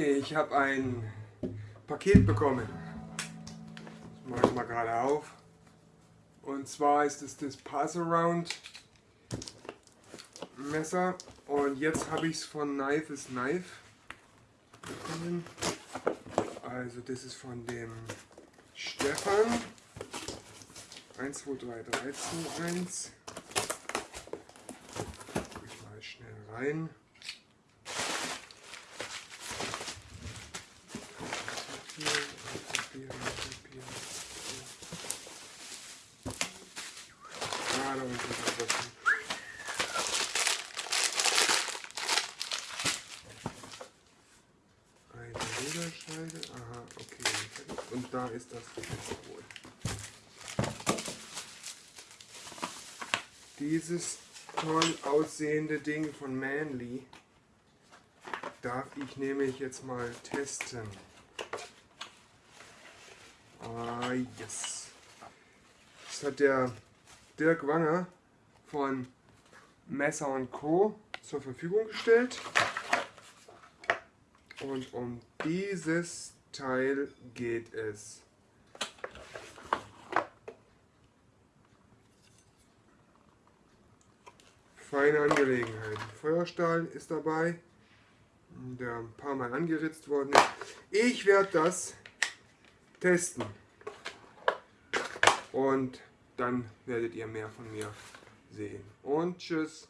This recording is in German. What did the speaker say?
Ich habe ein Paket bekommen. Das mache ich mal gerade auf. Und zwar ist es das Pass-Around Messer. Und jetzt habe ich es von Knife is Knife bekommen. Also das ist von dem Stefan. 1, 2, 3, 3, 2, 1. Ich mal schnell rein. Ruderscheide. Aha, okay. Und da ist das wohl. Dieses toll aussehende Ding von Manly darf ich nämlich jetzt mal testen. Ah, yes. Das hat der Dirk Wanger von Messer Co. zur Verfügung gestellt. Und um dieses Teil geht es. Feine Angelegenheit. Feuerstahl ist dabei, der ein paar Mal angeritzt worden ist. Ich werde das testen. Und dann werdet ihr mehr von mir sehen. Und tschüss.